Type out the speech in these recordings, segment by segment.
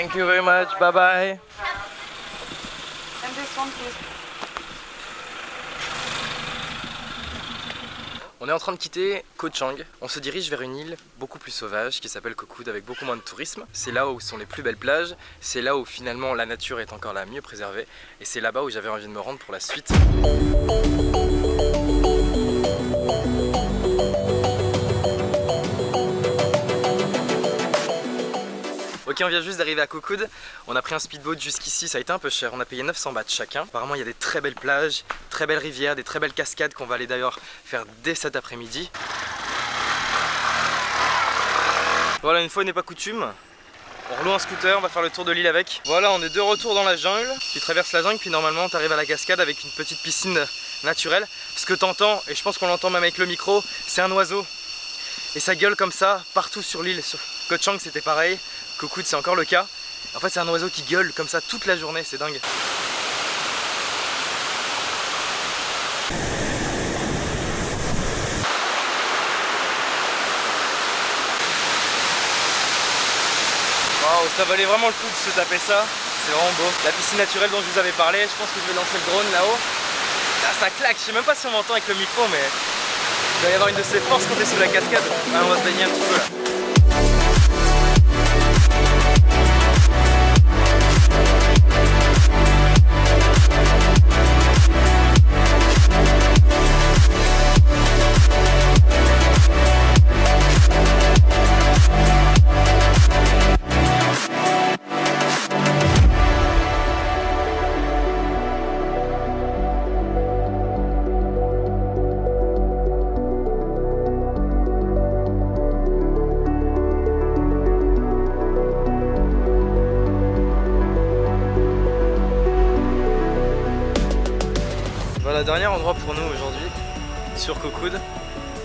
Thank you very much. Bye bye. And this one, please. On est en train de quitter Koh Chang. On se dirige vers une île beaucoup plus sauvage qui s'appelle Koh Kood avec beaucoup moins de tourisme. C'est là où sont les plus belles plages. C'est là où finalement la nature est encore la mieux préservée. Et c'est là-bas où j'avais envie de me rendre pour la suite. On vient juste d'arriver à Kokoud. On a pris un speedboat jusqu'ici, ça a été un peu cher. On a payé 900 bahts chacun. Apparemment, il y a des très belles plages, très belles rivières, des très belles cascades qu'on va aller d'ailleurs faire dès cet après-midi. Voilà, une fois n'est pas coutume. On roule un scooter, on va faire le tour de l'île avec. Voilà, on est de retour dans la jungle. Tu traverses la jungle, puis normalement, tu arrives à la cascade avec une petite piscine naturelle. Ce que t'entends, et je pense qu'on l'entend même avec le micro, c'est un oiseau. Et ça gueule comme ça partout sur l'île. Sur Koh Chang, c'était pareil. Kokoud c'est encore le cas. En fait c'est un oiseau qui gueule comme ça toute la journée, c'est dingue. Waouh, ça valait vraiment le coup de se taper ça, c'est vraiment beau. La piscine naturelle dont je vous avais parlé, je pense que je vais lancer le drone là-haut. Là ça claque, je sais même pas si on m'entend avec le micro mais il va y avoir une de ces forces quand est sous la cascade. on va se baigner un petit peu là. Dernier endroit pour nous aujourd'hui, sur Kokoud.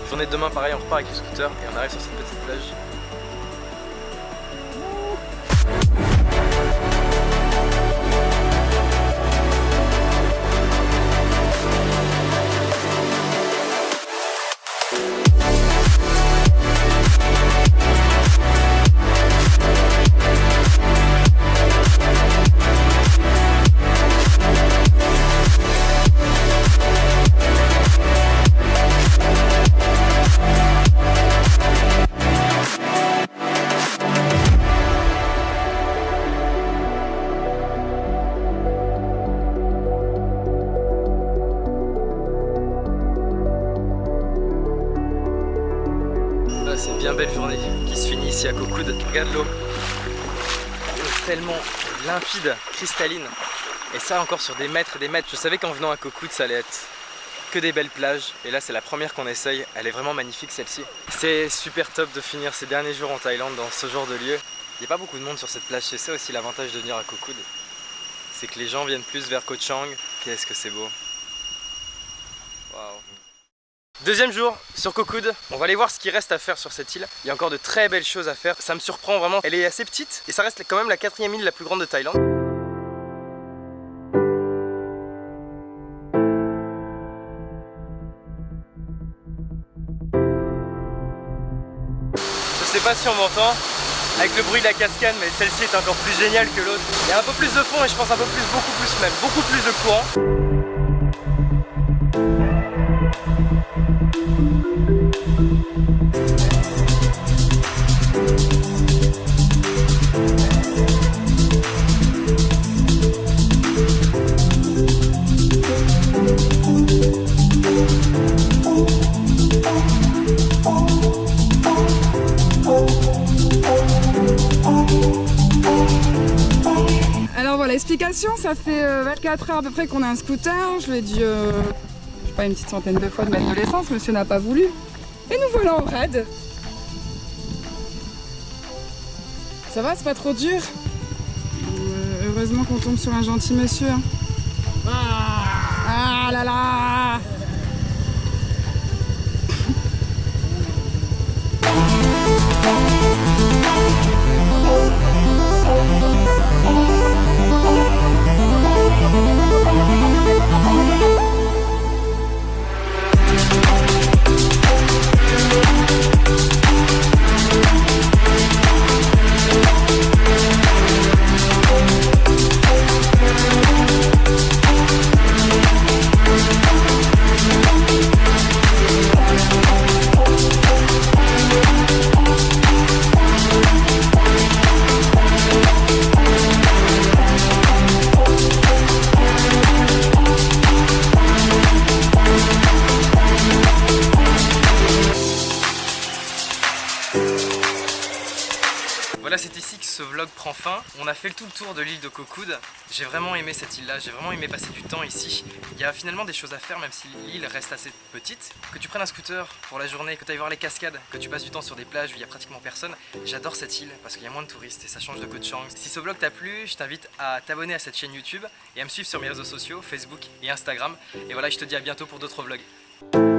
Journée de demain, pareil, on repart avec le scooter et on arrive sur cette petite plage. Belle journée qui se finit ici à Kokoud. Regarde l'eau. tellement limpide, cristalline. Et ça encore sur des mètres et des mètres. Je savais qu'en venant à Kokoud ça allait être que des belles plages. Et là c'est la première qu'on essaye. Elle est vraiment magnifique celle-ci. C'est super top de finir ces derniers jours en Thaïlande dans ce genre de lieu. Il n'y a pas beaucoup de monde sur cette plage. C'est ça aussi l'avantage de venir à Kokoud. C'est que les gens viennent plus vers Koh Chang. Qu'est-ce que c'est beau. Waouh. Deuxième jour sur Kokoud, on va aller voir ce qui reste à faire sur cette île. Il y a encore de très belles choses à faire, ça me surprend vraiment. Elle est assez petite et ça reste quand même la quatrième île la plus grande de Thaïlande. Je sais pas si on m'entend avec le bruit de la cascade mais celle-ci est encore plus géniale que l'autre. Il y a un peu plus de fond et je pense un peu plus, beaucoup plus même, beaucoup plus de courant. Ça fait 24 euh, heures à peu près qu'on a un scooter. Je lui ai dit, euh, je sais pas, une petite centaine de fois de mettre de l'essence. Monsieur n'a pas voulu. Et nous voilà en raid. Ça va, c'est pas trop dur euh, Heureusement qu'on tombe sur un gentil monsieur. Hein. Ah là là ce vlog prend fin. On a fait le tout le tour de l'île de Cocoud. J'ai vraiment aimé cette île là, j'ai vraiment aimé passer du temps ici. Il y a finalement des choses à faire même si l'île reste assez petite. Que tu prennes un scooter pour la journée, que tu ailles voir les cascades, que tu passes du temps sur des plages où il y a pratiquement personne. J'adore cette île parce qu'il y a moins de touristes et ça change de Koh Chang. Si ce vlog t'a plu, je t'invite à t'abonner à cette chaîne YouTube et à me suivre sur mes réseaux sociaux, Facebook et Instagram. Et voilà, je te dis à bientôt pour d'autres vlogs.